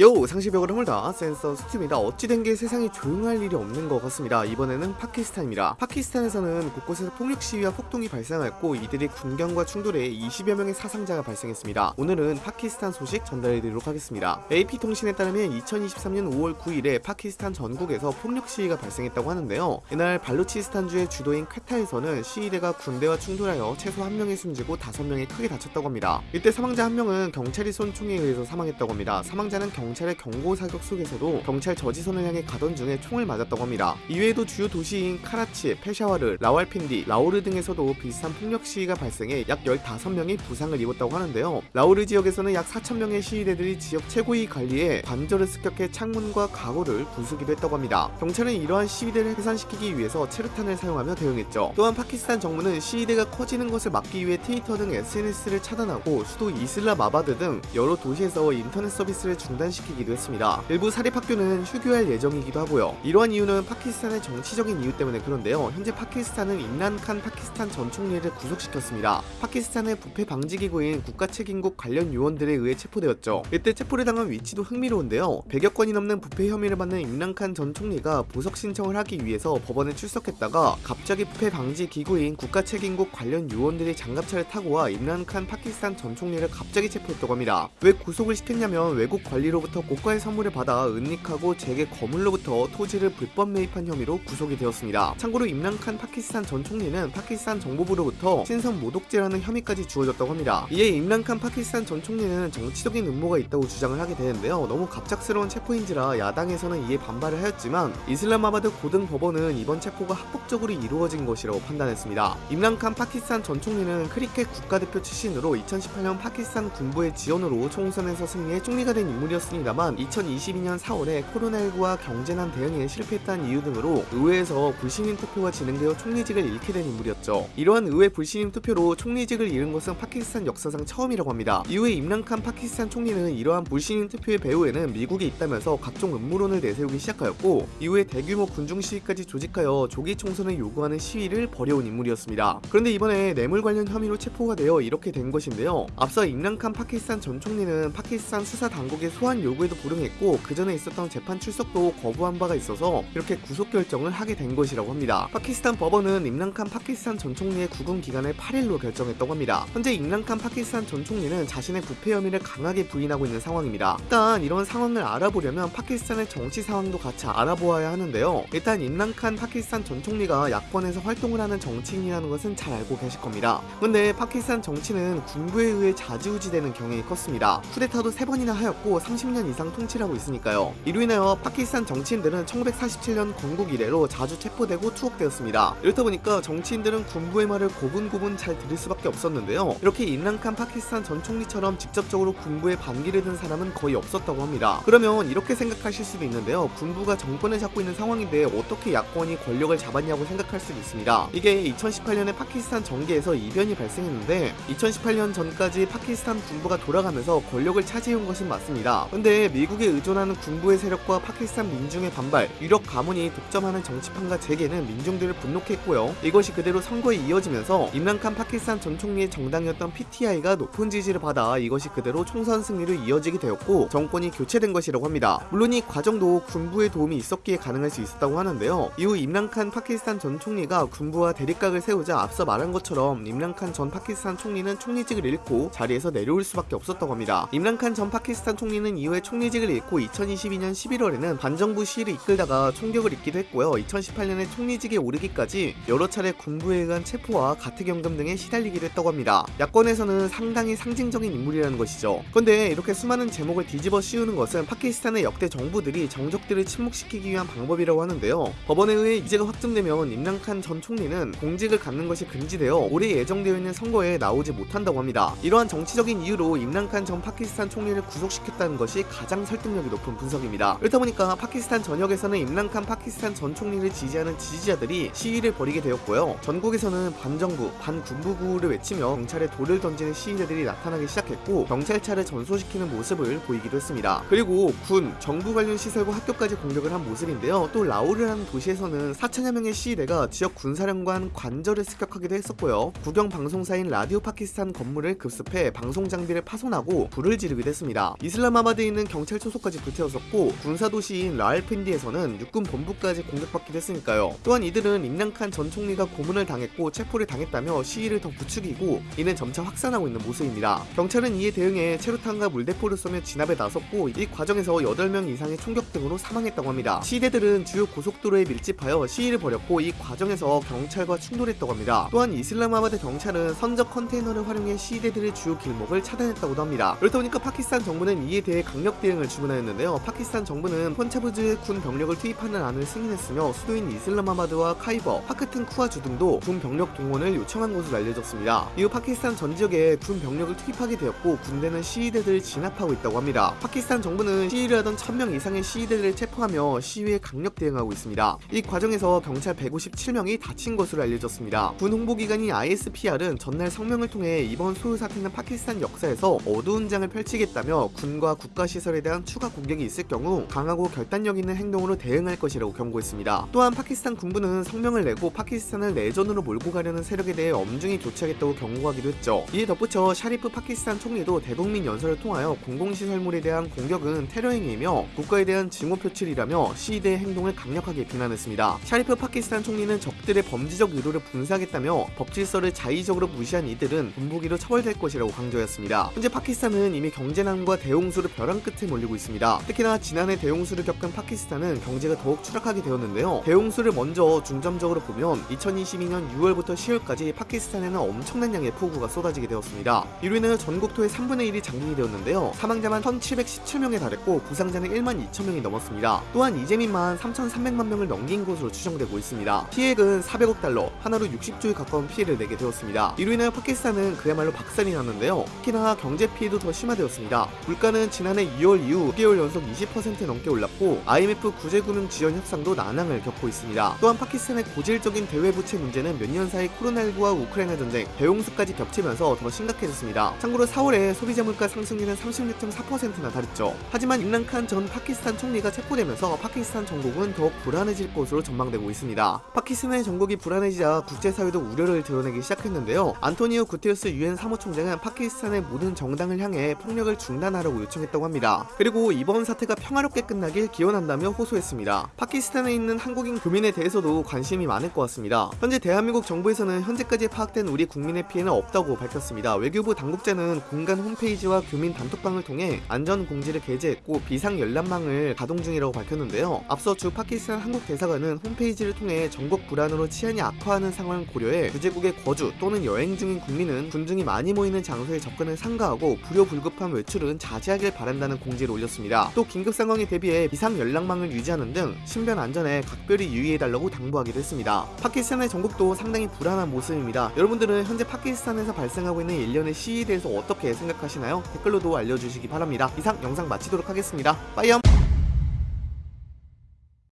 요 상식의 벽을 허물다. 센서 수트입니다. 어찌된 게 세상에 조용할 일이 없는 것 같습니다. 이번에는 파키스탄입니다. 파키스탄에서는 곳곳에서 폭력 시위와 폭동이 발생하였고 이들이 군경과 충돌해 20여 명의 사상자가 발생했습니다. 오늘은 파키스탄 소식 전달해드리도록 하겠습니다. AP통신에 따르면 2023년 5월 9일에 파키스탄 전국에서 폭력 시위가 발생했다고 하는데요. 이날 발루치스탄주의 주도인 퀘타에서는 시위대가 군대와 충돌하여 최소 1명이 숨지고 5명이 크게 다쳤다고 합니다. 이때 사망자 1명은 경찰이 쏜 총에 의해서 사망했다고 합니다. 사망자는 경찰의 경고 사격 속에서도 경찰 저지선을 향해 가던 중에 총을 맞았다고 합니다. 이외에도 주요 도시인 카라치, 페샤와르, 라왈핀디, 라호르 등에서도 비슷한 폭력 시위가 발생해 약 15명이 부상을 입었다고 하는데요. 라호르 지역에서는 약 4천명의 시위대들이 지역 최고위 관리의 관저를 습격해 창문과 가구를 부수기도 했다고 합니다. 경찰은 이러한 시위대를 해산시키기 위해서 최루탄을 사용하며 대응했죠. 또한 파키스탄 정부는 시위대가 커지는 것을 막기 위해 트위터 등 SNS를 차단하고 수도 이슬라마바드 등 여러 도시에서 인터넷 서비스를 중단시키기도 했습니다. 일부 사립학교는 휴교할 예정이기도 하고요. 이러한 이유는 파키스탄의 정치적인 이유 때문에 그런데요. 현재 파키스탄은 임란칸 파키스탄 전 총리를 구속시켰습니다. 파키스탄의 부패 방지 기구인 국가책임국 관련 요원들에 의해 체포되었죠. 이때 체포를 당한 위치도 흥미로운데요. 100여 건이 넘는 부패 혐의를 받는 임란칸 전 총리가 보석 신청을 하기 위해서 법원에 출석했다가 갑자기 부패 방지 기구인 국가책임국 관련 요원들이 장갑차를 타고 와 임란칸 파키스탄 전 총리를 갑자기 체포했다고 합니다. 왜 구속을 시켰냐면 외국 관리로 로부터 고가의 선물을 받아 은닉하고 재계 거물로부터 토지를 불법 매입한 혐의로 구속이 되었습니다. 참고로 임란칸 파키스탄 전 총리는 파키스탄 정보부로부터 신성 모독죄라는 혐의까지 주어졌다고 합니다. 이에 임란칸 파키스탄 전 총리는 정치적인 음모가 있다고 주장을 하게 되는데요. 너무 갑작스러운 체포인지라 야당에서는 이에 반발을 하였지만 이슬라마바드 고등 법원은 이번 체포가 합법적으로 이루어진 것이라고 판단했습니다. 임란칸 파키스탄 전 총리는 크리켓 국가대표 출신으로 2018년 파키스탄 군부의 지원으로 총선에서 승리해 총리가 된 인물이었습니다. 했습니다만 2022년 4월에 코로나19와 경제난 대응에 실패했다는 이유 등으로 의회에서 불신임 투표가 진행되어 총리직을 잃게 된 인물이었죠. 이러한 의회 불신임 투표로 총리직을 잃은 것은 파키스탄 역사상 처음이라고 합니다. 이후에 임란칸 파키스탄 총리는 이러한 불신임 투표의 배후에는 미국이 있다면서 각종 음모론을 내세우기 시작하였고 이후에 대규모 군중 시위까지 조직하여 조기 총선을 요구하는 시위를 벌여온 인물이었습니다. 그런데 이번에 뇌물 관련 혐의로 체포가 되어 이렇게 된 것인데요. 앞서 임란칸 파키스탄 전 총리는 파키스탄 수사 당국의 소환 요구에도 불응했고 그 전에 있었던 재판 출석도 거부한 바가 있어서 이렇게 구속 결정을 하게 된 것이라고 합니다. 파키스탄 법원은 임란칸 파키스탄 전 총리의 구금 기간을 8일로 결정했다고 합니다. 현재 임란칸 파키스탄 전 총리는 자신의 부패 혐의를 강하게 부인하고 있는 상황입니다. 일단 이런 상황을 알아보려면 파키스탄의 정치 상황도 같이 알아보아야 하는데요. 일단 임란칸 파키스탄 전 총리가 야권에서 활동을 하는 정치인이라는 것은 잘 알고 계실 겁니다. 근데 파키스탄 정치는 군부에 의해 자지우지되는 경향이 컸습니다. 쿠데타도 3번이나 하였고 30년 30년 이상 통치를 하고 있으니까요. 이로 인하여 파키스탄 정치인들은 1947년 건국 이래로 자주 체포되고 투옥되었습니다. 이렇다 보니까 정치인들은 군부의 말을 고분고분 잘 들을 수밖에 없었는데요. 이렇게 임란칸 파키스탄 전 총리처럼 직접적으로 군부에 반기를 든 사람은 거의 없었다고 합니다. 그러면 이렇게 생각하실 수도 있는데요. 군부가 정권을 잡고 있는 상황인데 어떻게 야권이 권력을 잡았냐고 생각할 수도 있습니다. 이게 2018년에 파키스탄 정계에서 이변이 발생했는데 2018년 전까지 파키스탄 군부가 돌아가면서 권력을 차지해온 것은 맞습니다. 근데 미국에 의존하는 군부의 세력과 파키스탄 민중의 반발, 유력 가문이 독점하는 정치판과 재계는 민중들을 분노케 했고요. 이것이 그대로 선거에 이어지면서 임란칸 파키스탄 전 총리의 정당이었던 PTI가 높은 지지를 받아 이것이 그대로 총선 승리로 이어지게 되었고 정권이 교체된 것이라고 합니다. 물론 이 과정도 군부의 도움이 있었기에 가능할 수 있었다고 하는데요. 이후 임란칸 파키스탄 전 총리가 군부와 대립각을 세우자 앞서 말한 것처럼 임란칸 전 파키스탄 총리는 총리직을 잃고 자리에서 내려올 수밖에 없었다고 합니다. 임란칸 전 파키스탄 총리는 이후에 총리직을 잃고 2022년 11월에는 반정부 시위를 이끌다가 총격을 입기도 했고요. 2018년에 총리직에 오르기까지 여러 차례 군부에 의한 체포와 가택연금 등에 시달리기도 했다고 합니다. 야권에서는 상당히 상징적인 인물이라는 것이죠. 그런데 이렇게 수많은 죄목을 뒤집어 씌우는 것은 파키스탄의 역대 정부들이 정적들을 침묵시키기 위한 방법이라고 하는데요. 법원에 의해 유죄가 확정되면 임란칸 전 총리는 공직을 갖는 것이 금지되어 올해 예정되어 있는 선거에 나오지 못한다고 합니다. 이러한 정치적인 이유로 임란칸 전 파키스탄 총리를 구속시켰다는 것이 가장 설득력이 높은 분석입니다. 그렇다 보니까 파키스탄 전역에서는 임란칸 파키스탄 전 총리를 지지하는 지지자들이 시위를 벌이게 되었고요. 전국에서는 반정부, 반군부 구호를 외치며 경찰에 돌을 던지는 시위대들이 나타나기 시작했고 경찰차를 전소시키는 모습을 보이기도 했습니다. 그리고 군, 정부 관련 시설과 학교까지 공격을 한 모습인데요. 또 라호르라는 도시에서는 4천여 명의 시위대가 지역 군사령관 관저를 습격하기도 했었고요. 국영 방송사인 라디오 파키스탄 건물을 급습해 방송 장비를 파손하고 불을 지르기도 했습니다. 이슬라마바드 근교지대에 있는 경찰 초소까지 불태웠었고 군사도시인 라왈핀디에서는 육군 본부까지 공격받기도 했으니까요. 또한 이들은 임란칸 전 총리가 고문을 당했고 체포를 당했다며 시위를 더 부추기고 이는 점차 확산하고 있는 모습입니다. 경찰은 이에 대응해 최루탄과 물대포를 쏘며 진압에 나섰고 이 과정에서 8명 이상이 총격 등으로 사망했다고 합니다. 시위대들은 주요 고속도로에 밀집하여 시위를 벌였고 이 과정에서 경찰과 충돌했다고 합니다. 또한 이슬라마바드 경찰은 선적 컨테이너를 활용해 시위대들의 주요 길목을 차단했다고도 합니다. 그렇다 보니까 파키스탄 정부는 이에 대해 강력 대응을 주문하였는데요. 파키스탄 정부는 펀자브주에 군 병력을 투입하는 안을 승인했으며 수도인 이슬라마바드와 카이버 파크툰콰주 등도 군 병력 동원을 요청한 것으로 알려졌습니다. 이후 파키스탄 전 지역에 군 병력을 투입하게 되었고 군대는 시위대들을 진압하고 있다고 합니다. 파키스탄 정부는 시위를 하던 1000명 이상의 시위대들을 체포하며 시위에 강력 대응하고 있습니다. 이 과정에서 경찰 157명이 다친 것으로 알려졌습니다. 군 홍보기관인 ISPR은 전날 성명을 통해 이번 소요 사태는 파키스탄 역사에서 어두운 장을 펼치겠다며 군과 국가 시설에 대한 추가 공격이 있을 경우 강하고 결단력 있는 행동으로 대응할 것이라고 경고했습니다. 또한 파키스탄 군부는 성명을 내고 파키스탄을 내전으로 몰고 가려는 세력에 대해 엄중히 조치하겠다고 경고하기도 했죠. 이에 덧붙여 샤리프 파키스탄 총리도 대국민 연설을 통하여 공공시설물에 대한 공격은 테러 행위이며 국가에 대한 증오 표출이라며 시위대의 행동을 강력하게 비난했습니다. 샤리프 파키스탄 총리는 적들의 범죄적 의도를 분쇄하겠다며 법질서를 자의적으로 무시한 이들은 군부기로 처벌될 것이라고 강조했습니다. 현재 파키스탄은 이미 경제난과 대홍수로 벼랑 끝에 몰리고 있습니다. 특히나 지난해 대홍수를 겪은 파키스탄은 경제가 더욱 추락하게 되었는데요. 대홍수를 먼저 중점적으로 보면 2022년 6월부터 10월까지 파키스탄에는 엄청난 양의 폭우가 쏟아지게 되었습니다. 이로 인해 전국토의 3분의 1이 잠기게 되었는데요. 사망자만 1717명에 달했고 부상자는 1만 2천 명이 넘었습니다. 또한 이재민만 3,300만 명을 넘긴 것으로 추정되고 있습니다. 피해액은 400억 달러, 한화로 60조에 가까운 피해를 내게 되었습니다. 이로 인하여 파키스탄은 그야말로 박살이 났는데요. 특히나 경제 피해도 더 심화되었습니다. 물가는 지난 해 2월 이후 9개월 연속 20% 넘게 올랐고 IMF 구제금융 지원 협상도 난항을 겪고 있습니다. 또한 파키스탄의 고질적인 대외부채 문제는 몇 년 사이 코로나19와 우크라이나 전쟁, 대홍수까지 겹치면서 더 심각해졌습니다. 참고로 4월에 소비자 물가 상승률은 36.4%나 달했죠. 하지만 임란칸 전 파키스탄 총리가 체포되면서 파키스탄 정국은 더욱 불안해질 것으로 전망되고 있습니다. 파키스탄의 정국이 불안해지자 국제사회도 우려를 드러내기 시작했는데요. 안토니오 구테르스 유엔 사무총장은 파키스탄의 모든 정당을 향해 폭력을 중단하라고 요청했다고 합니다. 그리고 이번 사태가 평화롭게 끝나길 기원한다며 호소했습니다. 파키스탄에 있는 한국인 교민에 대해서도 관심이 많을 것 같습니다. 현재 대한민국 정부에서는 현재까지 파악된 우리 국민의 피해는 없다고 밝혔습니다. 외교부 당국자는 공간 홈페이지와 교민 단톡방을 통해 안전 공지를 게재했고 비상 열람망을 가동 중이라고 밝혔는데요. 앞서 주 파키스탄 한국 대사관은 홈페이지를 통해 전국 불안으로 치안이 악화하는 상황을 고려해 주재국의 거주 또는 여행 중인 국민은 군중이 많이 모이는 장소에 접근을 삼가하고 불효불급한 외출은 자제하길 바란다는 공지를 올렸습니다. 또 긴급 상황에 대비해 비상 연락망을 유지하는 등 신변 안전에 각별히 유의해달라고 당부하기도 했습니다. 파키스탄의 전국도 상당히 불안한 모습입니다. 여러분들은 현재 파키스탄에서 발생하고 있는 일련의 시위에 대해서 어떻게 생각하시나요? 댓글로도 알려주시기 바랍니다. 이상 영상 마치도록 하겠습니다. 빠이염!